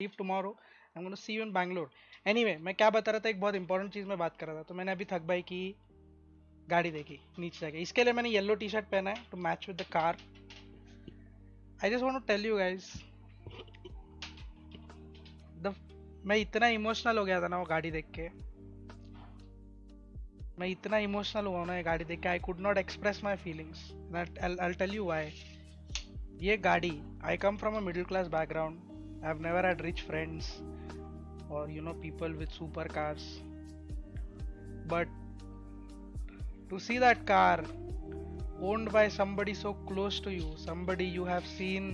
Leave tomorrow I am see you in Bangalore anyway मैं क्या बता रहा था, एक बहुत इंपॉर्टेंट चीज़ में बात कर रहा था। तो मैंने अभी थक भाई की गाड़ी देखी, नीचे जाके। इसके लिए मैंने येलो टी शर्ट पहना है to match with the car I just want to tell you guys the मैं इतना इमोशनल हो गया था ना वो गाड़ी देख के। मैं इतना इमोशनल हुआ ना ये गाड़ी देख के। I could not express my feelings I tell you why ये गाड़ी I come from a middle class background I have never had rich friends और you know people with super cars but to see that car owned by somebody so close to you somebody you have seen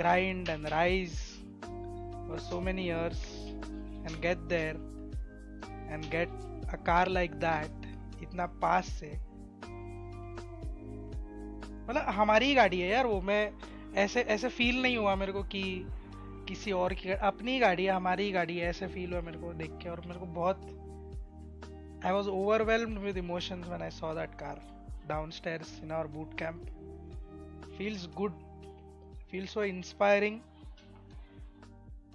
grind and rise for so many years and get there and get a car like that इतना पास से मतलब हमारी ही गाड़ी है यार वो मैं ऐसे ऐसे फील नहीं हुआ मेरे को कि किसी और की अपनी गाड़ी है, हमारी ही गाड़ी है, ऐसे फील हुआ मेरे को देख के और मेरे को बहुत, I was overwhelmed with emotions when I saw that car downstairs in our boot camp. Feels good. Feels so inspiring.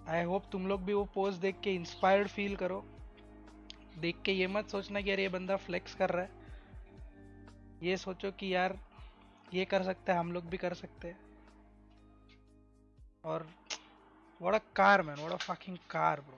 I hope तुम लोग भी वो पोस्ट देख के इंस्पायर्ड फील करो देख के ये मत सोचना कि यार ये बंदा फ्लेक्स कर रहा है ये सोचो कि यार ये कर सकते हैं, हम लोग भी कर सकते हैं Or what a car, man! What a fucking car, bro.